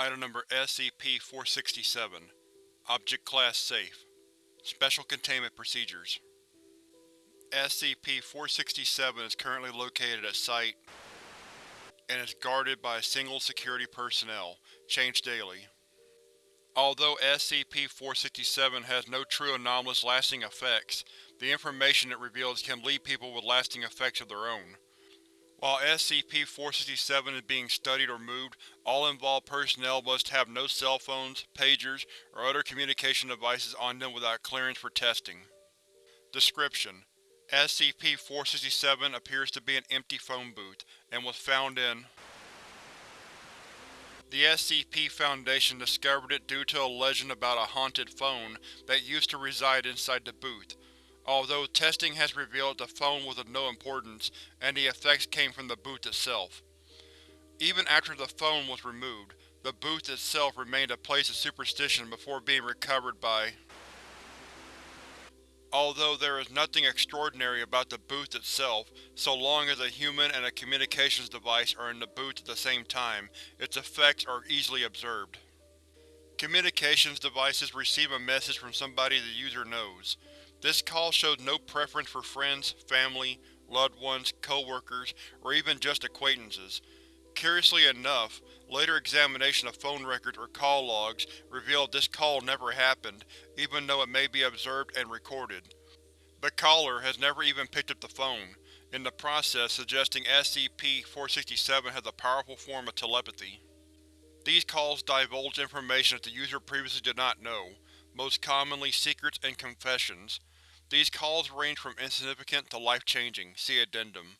Item Number SCP-467 Object Class Safe Special Containment Procedures SCP-467 is currently located at Site and is guarded by a single security personnel, changed daily. Although SCP-467 has no true anomalous lasting effects, the information it reveals can leave people with lasting effects of their own. While SCP-467 is being studied or moved, all involved personnel must have no cell phones, pagers, or other communication devices on them without clearance for testing. Description: SCP-467 appears to be an empty phone booth, and was found in The SCP Foundation discovered it due to a legend about a haunted phone that used to reside inside the booth, although testing has revealed the phone was of no importance and the effects came from the booth itself. Even after the phone was removed, the booth itself remained a place of superstition before being recovered by Although there is nothing extraordinary about the booth itself, so long as a human and a communications device are in the booth at the same time, its effects are easily observed. Communications devices receive a message from somebody the user knows. This call shows no preference for friends, family, loved ones, co-workers, or even just acquaintances. Curiously enough, later examination of phone records or call logs revealed this call never happened, even though it may be observed and recorded. The caller has never even picked up the phone, in the process suggesting SCP-467 has a powerful form of telepathy. These calls divulge information that the user previously did not know, most commonly secrets and confessions. These calls range from insignificant to life-changing, see Addendum.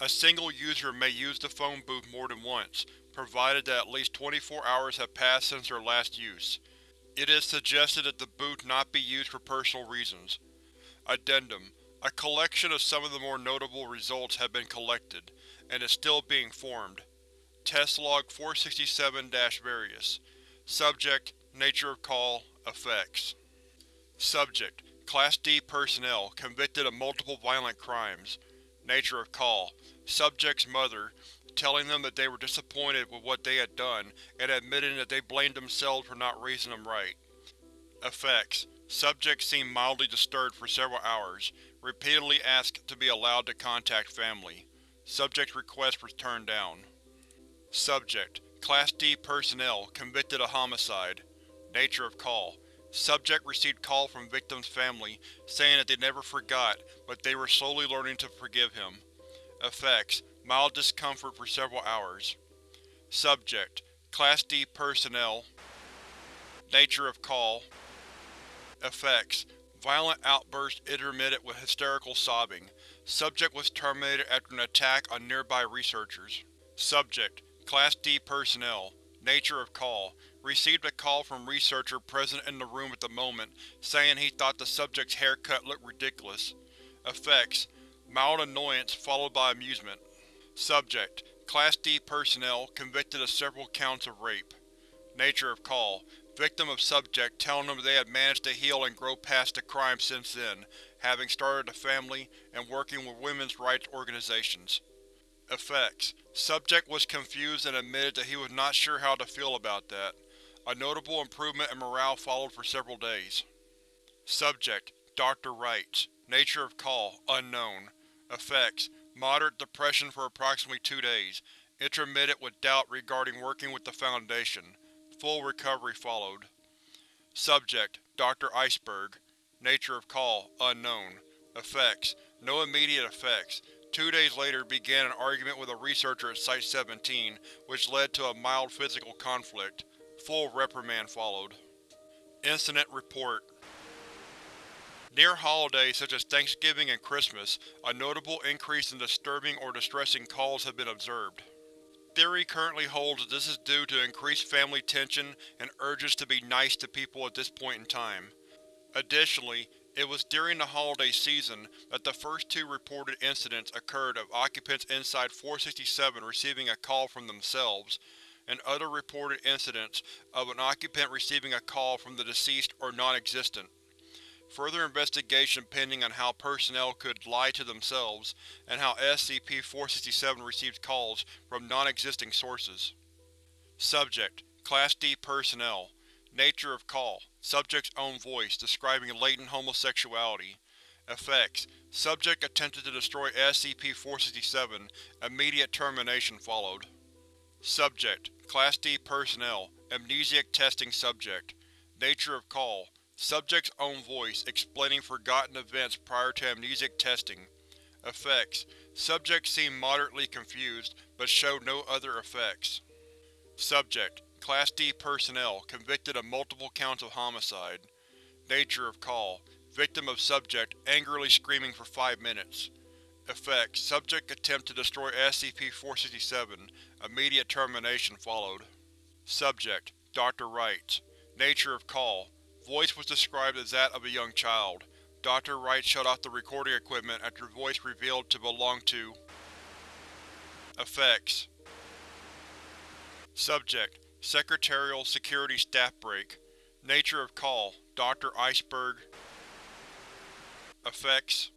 A single user may use the phone booth more than once, provided that at least 24 hours have passed since their last use. It is suggested that the booth not be used for personal reasons. Addendum: A collection of some of the more notable results have been collected, and is still being formed. Test Log 467-Various Subject: Nature of Call Effects Subject: Class D personnel, convicted of multiple violent crimes. Nature of Call: Subject's mother, telling them that they were disappointed with what they had done, and admitting that they blamed themselves for not raising them right. Effects: Subject seemed mildly disturbed for several hours, repeatedly asked to be allowed to contact family. Subject's request was turned down. Subject: Class D personnel, convicted of homicide. Nature of Call: Subject received call from victim's family, saying that they never forgot, but they were slowly learning to forgive him. Effects: Mild discomfort for several hours. Subject: Class D Personnel Nature of Call Effects: Violent outbursts intermittent with hysterical sobbing. Subject was terminated after an attack on nearby researchers. Subject: Class D Personnel Nature of Call Received a call from researcher present in the room at the moment, saying he thought the subject's haircut looked ridiculous. Effects: Mild annoyance followed by amusement. Subject: Class D personnel, convicted of several counts of rape. Nature of Call Victim of subject telling them they had managed to heal and grow past the crime since then, having started a family and working with women's rights organizations. Effects: Subject was confused and admitted that he was not sure how to feel about that. A notable improvement in morale followed for several days. Subject: Dr. Wrights Nature of Call Unknown Effects: Moderate depression for approximately two days, intermittent with doubt regarding working with the Foundation. Full recovery followed. Subject: Dr. Iceberg Nature of Call Unknown Effects: No immediate effects. Two days later began an argument with a researcher at Site-17, which led to a mild physical conflict. Full reprimand followed. Incident Report Near holidays such as Thanksgiving and Christmas, a notable increase in disturbing or distressing calls have been observed. Theory currently holds that this is due to increased family tension and urges to be nice to people at this point in time. Additionally, it was during the holiday season that the first two reported incidents occurred of occupants inside 467 receiving a call from themselves, and other reported incidents of an occupant receiving a call from the deceased or non-existent. Further investigation pending on how personnel could lie to themselves, and how SCP-467 receives calls from non-existing sources. Subject: Class D Personnel Nature of Call Subject's own voice, describing latent homosexuality. Effects Subject attempted to destroy SCP-467. Immediate termination followed. Subject Class D Personnel Amnesiac Testing Subject Nature of Call Subject's own voice, explaining forgotten events prior to amnesiac testing. Effects Subject seemed moderately confused, but showed no other effects. Subject Class D Personnel convicted of multiple counts of homicide. Nature of Call Victim of Subject angrily screaming for five minutes. Effects Subject attempt to destroy SCP-467. Immediate termination followed. Subject Dr. Wright Nature of Call Voice was described as that of a young child. Dr. Wright shut off the recording equipment after voice revealed to belong to Effects Subject Secretarial Security Staff Break. Nature of Call. Dr. Iceberg. Effects